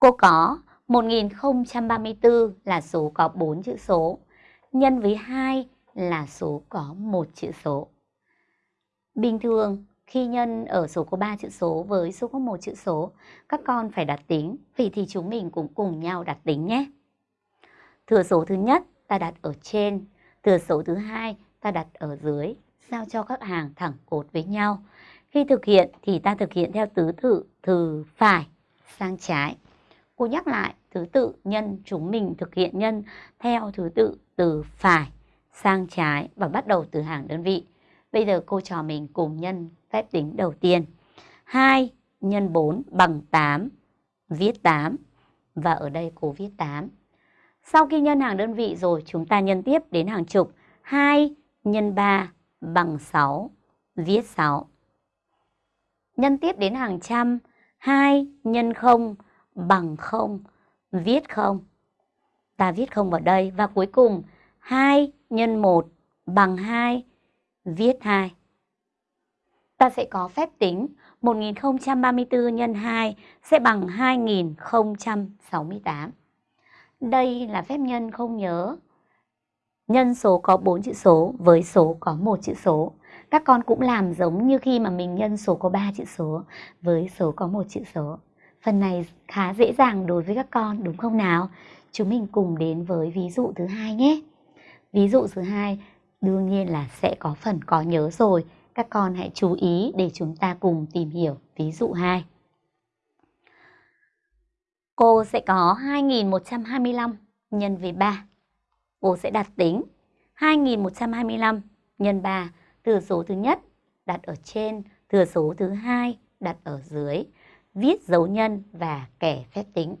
Cô có 1034 là số có 4 chữ số, nhân với 2 là số có một chữ số. Bình thường, khi nhân ở số có 3 chữ số với số có một chữ số, các con phải đặt tính, vì thì chúng mình cũng cùng nhau đặt tính nhé. Thừa số thứ nhất ta đặt ở trên, thừa số thứ hai ta đặt ở dưới, sao cho các hàng thẳng cột với nhau. Khi thực hiện thì ta thực hiện theo tứ tự từ phải sang trái. Cô nhắc lại thứ tự nhân chúng mình thực hiện nhân theo thứ tự từ phải sang trái và bắt đầu từ hàng đơn vị. Bây giờ cô trò mình cùng nhân phép tính đầu tiên. 2 nhân 4 bằng 8, viết 8. Và ở đây cô viết 8. Sau khi nhân hàng đơn vị rồi chúng ta nhân tiếp đến hàng chục. 2 nhân 3 bằng 6, viết 6. Nhân tiếp đến hàng trăm. 2 nhân 0 bằng bằng không viết không Ta viết không vào đây. Và cuối cùng 2 nhân 1 bằng 2, viết 2. Ta sẽ có phép tính 1034 nhân 2 sẽ bằng 2068. Đây là phép nhân không nhớ. Nhân số có 4 chữ số với số có một chữ số. Các con cũng làm giống như khi mà mình nhân số có 3 chữ số với số có một chữ số. Phần này khá dễ dàng đối với các con đúng không nào? Chúng mình cùng đến với ví dụ thứ hai nhé. Ví dụ thứ hai đương nhiên là sẽ có phần có nhớ rồi. Các con hãy chú ý để chúng ta cùng tìm hiểu ví dụ 2. Cô sẽ có 2125 nhân với 3. Cô sẽ đặt tính 2125 nhân 3 thừa số thứ nhất đặt ở trên, thừa số thứ hai đặt ở dưới, viết dấu nhân và kẻ phép tính.